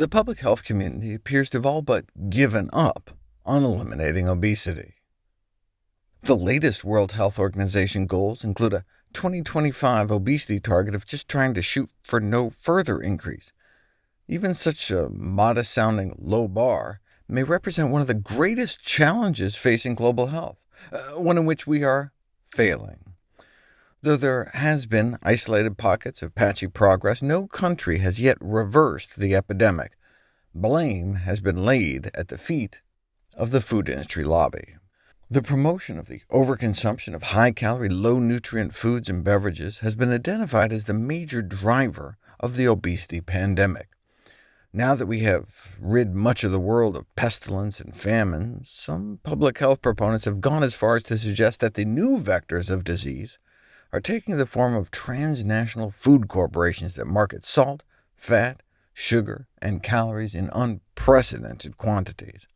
The public health community appears to have all but given up on eliminating obesity. The latest World Health Organization goals include a 2025 obesity target of just trying to shoot for no further increase. Even such a modest-sounding low bar may represent one of the greatest challenges facing global health, uh, one in which we are failing. Though there has been isolated pockets of patchy progress, no country has yet reversed the epidemic. Blame has been laid at the feet of the food industry lobby. The promotion of the overconsumption of high-calorie, low-nutrient foods and beverages has been identified as the major driver of the obesity pandemic. Now that we have rid much of the world of pestilence and famine, some public health proponents have gone as far as to suggest that the new vectors of disease are taking the form of transnational food corporations that market salt, fat, sugar, and calories in unprecedented quantities.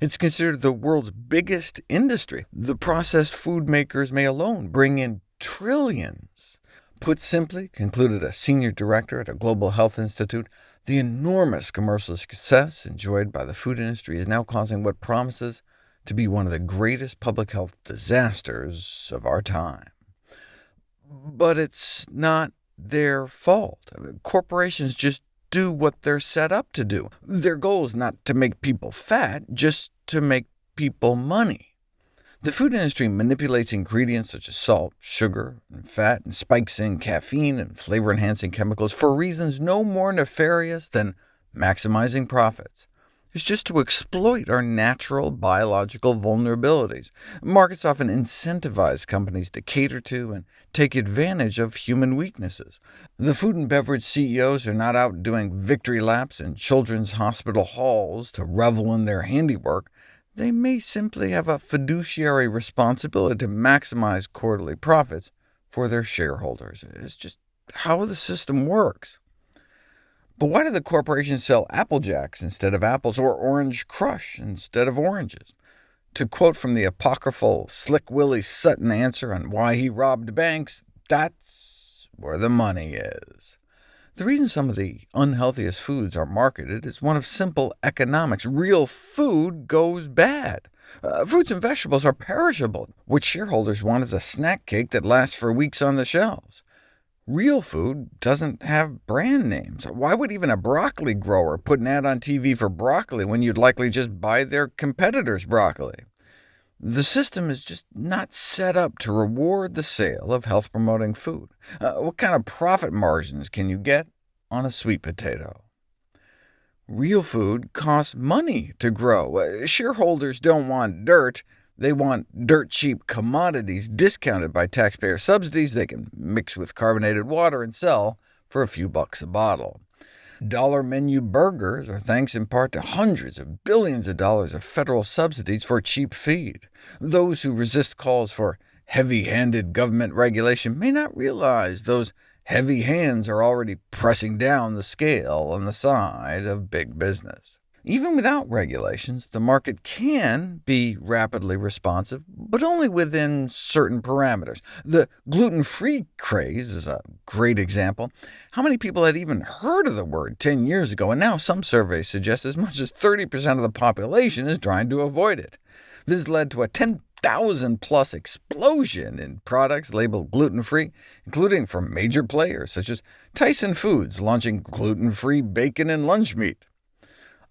It's considered the world's biggest industry. The processed food makers may alone bring in trillions. Put simply, concluded a senior director at a global health institute, the enormous commercial success enjoyed by the food industry is now causing what promises to be one of the greatest public health disasters of our time. But it's not their fault. Corporations just do what they're set up to do. Their goal is not to make people fat, just to make people money. The food industry manipulates ingredients such as salt, sugar, and fat, and spikes in caffeine and flavor-enhancing chemicals for reasons no more nefarious than maximizing profits. It's just to exploit our natural biological vulnerabilities. Markets often incentivize companies to cater to and take advantage of human weaknesses. The food and beverage CEOs are not out doing victory laps in children's hospital halls to revel in their handiwork. They may simply have a fiduciary responsibility to maximize quarterly profits for their shareholders. It's just how the system works. But why do the corporations sell Apple Jacks instead of apples, or Orange Crush instead of oranges? To quote from the apocryphal Slick Willie Sutton answer on why he robbed banks, that's where the money is. The reason some of the unhealthiest foods are marketed is one of simple economics. Real food goes bad. Uh, fruits and vegetables are perishable. What shareholders want is a snack cake that lasts for weeks on the shelves. Real food doesn't have brand names. Why would even a broccoli grower put an ad on TV for broccoli when you'd likely just buy their competitor's broccoli? The system is just not set up to reward the sale of health-promoting food. Uh, what kind of profit margins can you get on a sweet potato? Real food costs money to grow. Uh, shareholders don't want dirt, they want dirt-cheap commodities discounted by taxpayer subsidies they can mix with carbonated water and sell for a few bucks a bottle. Dollar menu burgers are thanks in part to hundreds of billions of dollars of federal subsidies for cheap feed. Those who resist calls for heavy-handed government regulation may not realize those heavy hands are already pressing down the scale on the side of big business. Even without regulations, the market can be rapidly responsive, but only within certain parameters. The gluten-free craze is a great example. How many people had even heard of the word 10 years ago, and now some surveys suggest as much as 30% of the population is trying to avoid it. This led to a 10,000-plus explosion in products labeled gluten-free, including from major players such as Tyson Foods launching gluten-free bacon and lunch meat.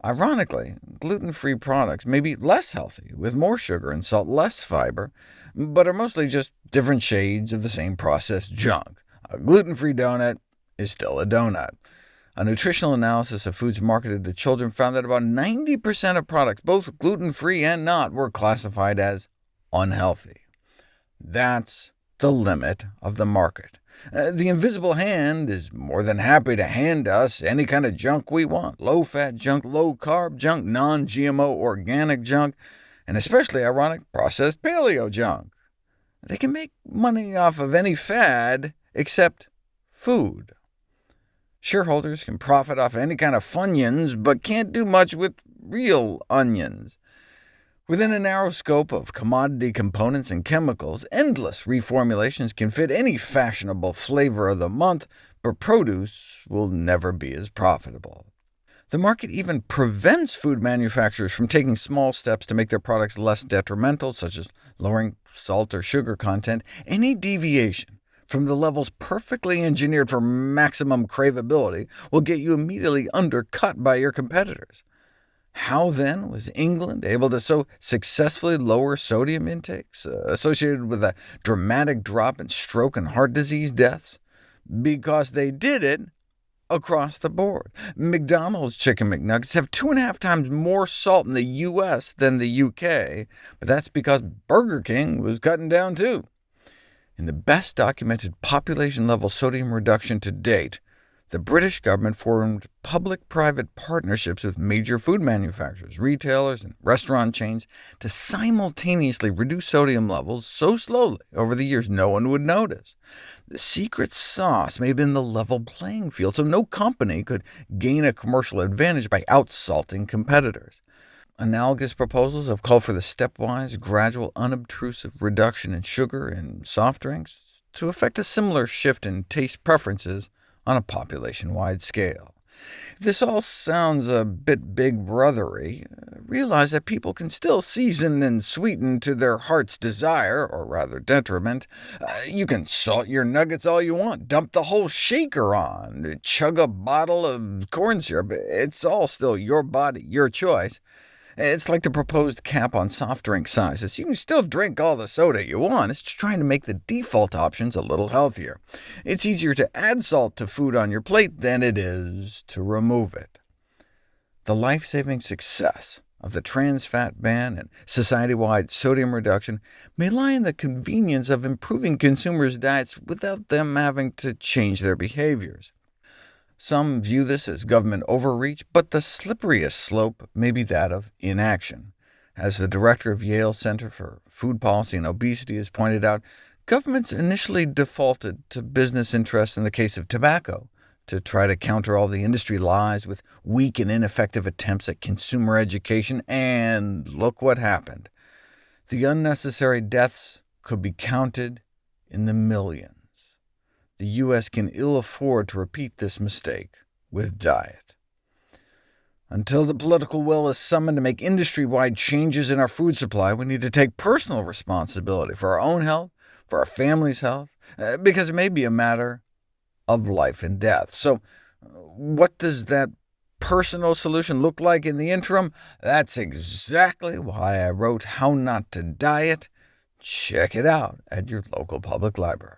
Ironically, gluten-free products may be less healthy, with more sugar and salt, less fiber, but are mostly just different shades of the same processed junk. A gluten-free donut is still a donut. A nutritional analysis of foods marketed to children found that about 90% of products, both gluten-free and not, were classified as unhealthy. That's the limit of the market. Uh, the invisible hand is more than happy to hand us any kind of junk we want, low-fat junk, low-carb junk, non-GMO organic junk, and especially ironic processed paleo junk. They can make money off of any fad except food. Shareholders can profit off any kind of funyuns, but can't do much with real onions. Within a narrow scope of commodity components and chemicals, endless reformulations can fit any fashionable flavor of the month, but produce will never be as profitable. The market even prevents food manufacturers from taking small steps to make their products less detrimental, such as lowering salt or sugar content. Any deviation from the levels perfectly engineered for maximum craveability will get you immediately undercut by your competitors. How, then, was England able to so successfully lower sodium intakes, uh, associated with a dramatic drop in stroke and heart disease deaths? Because they did it across the board. McDonald's Chicken McNuggets have two and a half times more salt in the U.S. than the UK, but that's because Burger King was cutting down too. In the best documented population-level sodium reduction to date, the British government formed public-private partnerships with major food manufacturers, retailers, and restaurant chains to simultaneously reduce sodium levels so slowly over the years no one would notice. The secret sauce may have been the level playing field, so no company could gain a commercial advantage by outsalting competitors. Analogous proposals have called for the stepwise, gradual, unobtrusive reduction in sugar in soft drinks to effect a similar shift in taste preferences on a population-wide scale. If this all sounds a bit big brothery, realize that people can still season and sweeten to their heart's desire, or rather detriment. Uh, you can salt your nuggets all you want, dump the whole shaker on, chug a bottle of corn syrup. It's all still your body, your choice. It's like the proposed cap on soft drink sizes. You can still drink all the soda you want, it's just trying to make the default options a little healthier. It's easier to add salt to food on your plate than it is to remove it. The life-saving success of the trans fat ban and society-wide sodium reduction may lie in the convenience of improving consumers' diets without them having to change their behaviors. Some view this as government overreach, but the slipperiest slope may be that of inaction. As the director of Yale Center for Food Policy and Obesity has pointed out, governments initially defaulted to business interests in the case of tobacco, to try to counter all the industry lies with weak and ineffective attempts at consumer education, and look what happened. The unnecessary deaths could be counted in the millions the U.S. can ill afford to repeat this mistake with diet. Until the political will is summoned to make industry-wide changes in our food supply, we need to take personal responsibility for our own health, for our family's health, uh, because it may be a matter of life and death. So what does that personal solution look like in the interim? That's exactly why I wrote How Not to Diet. Check it out at your local public library.